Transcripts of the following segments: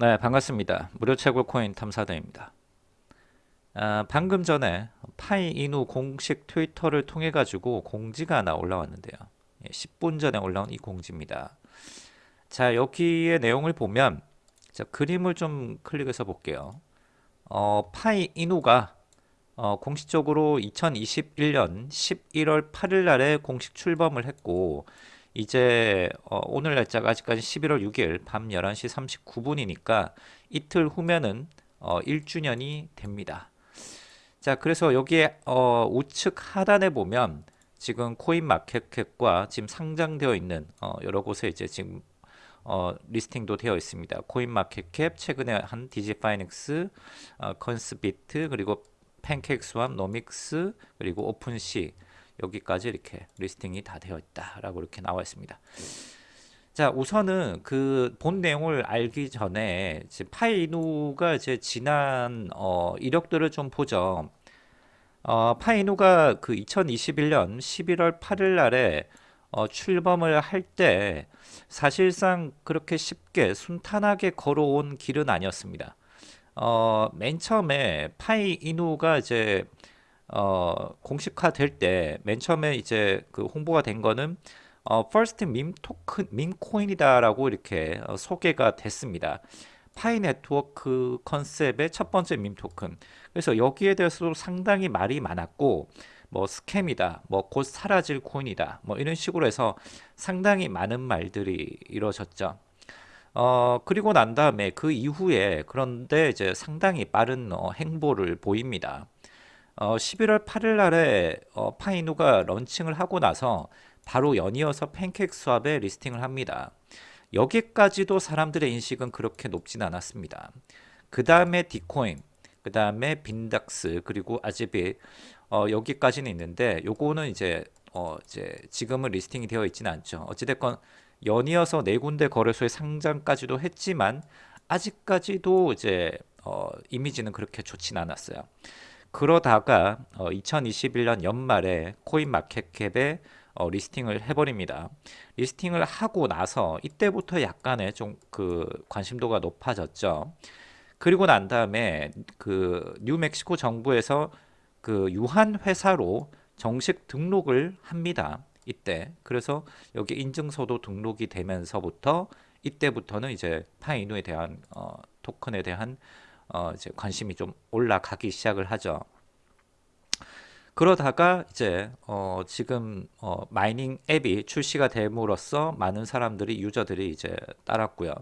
네, 반갑습니다. 무료 채굴 코인 탐사대입니다. 아, 방금 전에 파이 이누 공식 트위터를 통해 가지고 공지가 하나 올라왔는데요. 10분 예, 전에 올라온 이 공지입니다. 자, 여기에 내용을 보면 자, 그림을 좀 클릭해서 볼게요. 어, 파이 이누가 어, 공식적으로 2021년 11월 8일 날에 공식 출범을 했고 이제 어, 오늘 날짜가 아직까지 11월 6일 밤 11시 39분이니까 이틀 후면은 어, 1주년이 됩니다. 자, 그래서 여기에 어, 우측 하단에 보면 지금 CoinMarketCap과 지금 상장되어 있는 어, 여러 곳에 이제 지금 어, listing도 되어 있습니다. CoinMarketCap 최근에 한 DigiFinex, 어, Coinsbit 그리고 PancakeSwap, Nomics 그리고 OpenSea 여기까지 이렇게 리스팅이 다 되어 있다라고 이렇게 나와 있습니다. 자 우선은 그 본 내용을 알기 전에 파이누가 이제 지난 어, 이력들을 좀 보죠. 어, 파이누가 그 2021년 11월 8일 날에 어, 출범을 할 때 사실상 그렇게 쉽게 순탄하게 걸어온 길은 아니었습니다. 어, 맨 처음에 파이누가 이제 어, 공식화 될 때 맨 처음에 이제 그 홍보가 된 거는 어, first meme 토큰, meme 코인이다라고 이렇게 어, 소개가 됐습니다. 파이 네트워크 컨셉의 첫 번째 밈 토큰. 그래서 여기에 대해서도 상당히 말이 많았고, 뭐 스캠이다, 뭐 곧 사라질 코인이다, 뭐 이런 식으로 해서 상당히 많은 말들이 이루어졌죠. 어, 그리고 난 다음에 그 이후에 그런데 이제 상당히 빠른 어, 행보를 보입니다. 어, 11월 8일 날에 어, 파이누가 launching을 하고 나서 바로 연이어서 PancakeSwap에 listing을 합니다. 여기까지도 사람들의 인식은 그렇게 높진 않았습니다. 그 다음에 Dcoin, 그 다음에 빈닥스, 그리고 Azbit 어, 여기까지는 있는데 요거는 이제 어, 이제 지금은 listing이 되어 있지는 않죠. 어찌됐건 연이어서 네 군데 거래소에 상장까지도 했지만 아직까지도 이제 어, 이미지는 그렇게 좋진 않았어요. 그러다가 어, 2021년 연말에 코인 마켓캡에 어, 리스팅을 해버립니다. 리스팅을 하고 나서 이때부터 약간의 좀 그 관심도가 높아졌죠. 그리고 난 다음에 그 뉴멕시코 정부에서 그 유한 회사로 정식 등록을 합니다. 이때 그래서 여기 인증서도 등록이 되면서부터 이때부터는 이제 파이누에 대한 어, 토큰에 대한 어, 이제 관심이 좀 올라가기 시작을 하죠. 그러다가 이제 어, 지금 어, mining 앱이 출시가 됨으로써 많은 사람들이 유저들이 이제 따랐고요.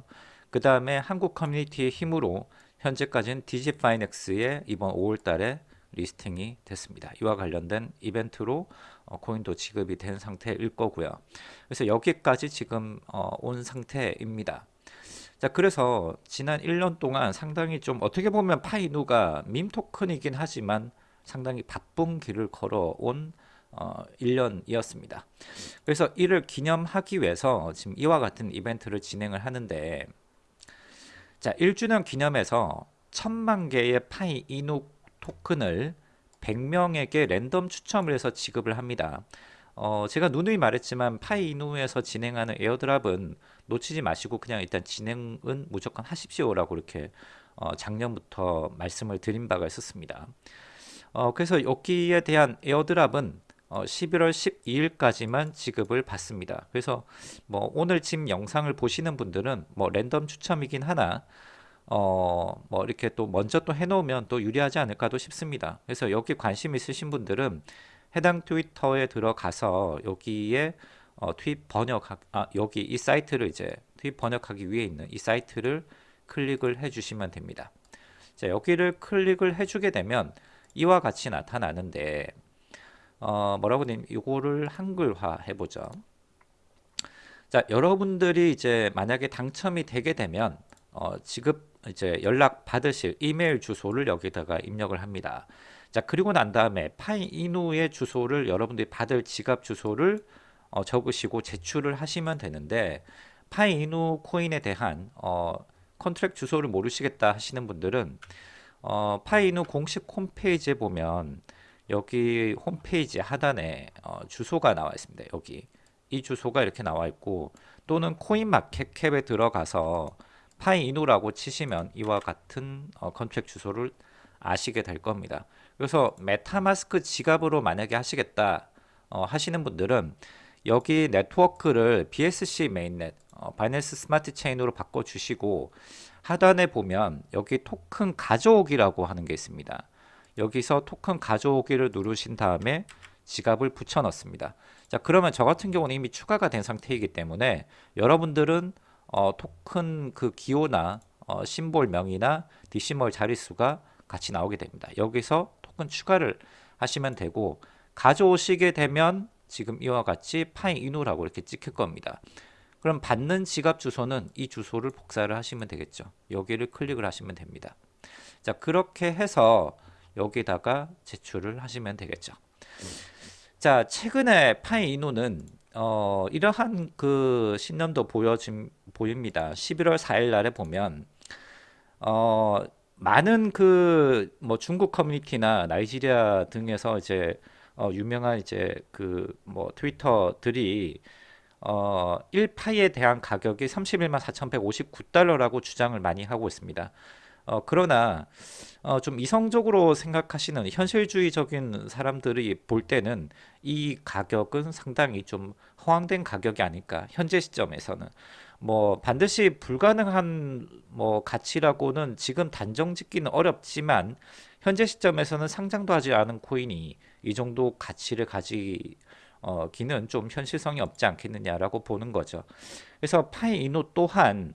그 다음에 한국 커뮤니티의 힘으로 현재까지는 DigiFinex에 이번 5월달에 listing이 됐습니다. 이와 관련된 이벤트로 어, 코인도 지급이 된 상태일 거고요. 그래서 여기까지 지금 어, 온 상태입니다. 자 그래서 지난 1년 동안 상당히 좀 어떻게 보면 파이누가 밈 토큰이긴 하지만 상당히 바쁜 길을 걸어온 어, 1년이었습니다. 그래서 이를 기념하기 위해서 지금 이와 같은 이벤트를 진행을 하는데 자 1주년 기념해서 천만 개의 파이 이누 토큰을 100명에게 랜덤 추첨을 해서 지급을 합니다. 어, 제가 누누이 말했지만 파이누에서 진행하는 airdrop은 놓치지 마시고 그냥 일단 진행은 무조건 하십시오라고 이렇게 어, 작년부터 말씀을 드린 바가 있었습니다. 어, 그래서 여기에 대한 airdrop은 어, 11월 12일까지만 지급을 받습니다. 그래서 뭐 오늘 지금 영상을 보시는 분들은 뭐 랜덤 추첨이긴 하나 어, 뭐 이렇게 또 먼저 또 해놓으면 또 유리하지 않을까도 싶습니다. 그래서 여기 관심 있으신 분들은 해당 트위터에 들어가서 여기에 어, 트윗 번역 아 여기 이 사이트를 이제 트윗 번역하기 위해 있는 이 사이트를 클릭을 해주시면 됩니다. 자 여기를 클릭을 해주게 되면 이와 같이 나타나는데 어, 뭐라고 되면 이거를 한글화 해보죠. 자 여러분들이 이제 만약에 당첨이 되게 되면 어, 지급 이제 연락 받으실 이메일 주소를 여기다가 입력을 합니다. 자 그리고 난 다음에 파이누의 주소를 여러분들이 받을 지갑 주소를 어, 적으시고 제출을 하시면 되는데 파이누 코인에 대한 어, contract 주소를 모르시겠다 하시는 분들은 어, 파이누 공식 홈페이지에 보면 여기 홈페이지 하단에 어, 주소가 나와 있습니다. 여기 이 주소가 이렇게 나와 있고 또는 CoinMarketCap에 들어가서 파이이누라고 치시면 이와 같은 어, contract 주소를 아시게 될 겁니다. 그래서 MetaMask 지갑으로 만약에 하시겠다 어, 하시는 분들은 여기 네트워크를 BSC mainnet 어, Binance Smart Chain으로 바꿔 주시고 하단에 보면 여기 토큰 가져오기라고 하는 게 있습니다. 여기서 토큰 가져오기를 누르신 다음에 지갑을 붙여 넣습니다. 자 그러면 저 같은 경우는 이미 추가가 된 상태이기 때문에 여러분들은 어, 토큰 그 기호나 어, 심볼 명이나 디시멀 자릿수가 같이 나오게 됩니다. 여기서 토큰 추가를 하시면 되고 가져오시게 되면 지금 이와 같이 파이인우라고 이렇게 찍힐 겁니다. 그럼 받는 지갑 주소는 이 주소를 복사를 하시면 되겠죠. 여기를 클릭을 하시면 됩니다. 자 그렇게 해서 여기다가 제출을 하시면 되겠죠. 자 최근에 파이인우는 어, 이러한 그 신념도 보여짐 보입니다. 11월 4일 날에 보면 어, 많은 그 뭐 중국 커뮤니티나 나이지리아 등에서 이제 어, 유명한 이제 그 뭐 트위터들이 어, 1파이에 대한 가격이 31만 4,159달러라고 주장을 많이 하고 있습니다. 어, 그러나 어, 좀 이성적으로 생각하시는 현실주의적인 사람들이 볼 때는 이 가격은 상당히 좀 허황된 가격이 아닐까 현재 시점에서는 뭐 반드시 불가능한 뭐 가치라고는 지금 단정 짓기는 어렵지만 현재 시점에서는 상장도 하지 않은 코인이 이 정도 가치를 가지 어, 기는 좀 현실성이 없지 않겠느냐라고 보는 거죠. 그래서 파이 이노 또한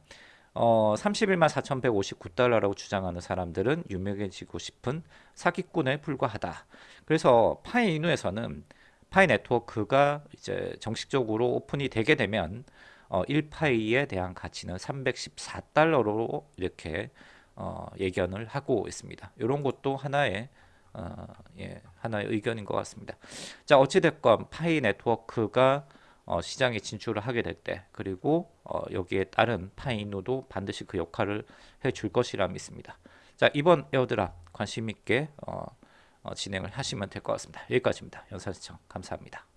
어, 31만 4,159달러라고 주장하는 사람들은 유명해지고 싶은 사기꾼에 불과하다. 그래서 파이이누에서는 Pi Network가 이제 정식적으로 오픈이 되게 되면 어, 1파이에 대한 가치는 314달러로 이렇게 어, 예견을 하고 있습니다. 이런 것도 하나의 어, 예, 하나의 의견인 것 같습니다. 자 어찌됐건 Pi Network가 어, 시장에 진출을 하게 될 때 그리고 어, 여기에 따른 파이누도 반드시 그 역할을 해줄 것이라 믿습니다. 자 이번 airdrop 관심 있게 어, 어 진행을 하시면 될 것 같습니다. 여기까지입니다. 연사 시청 감사합니다.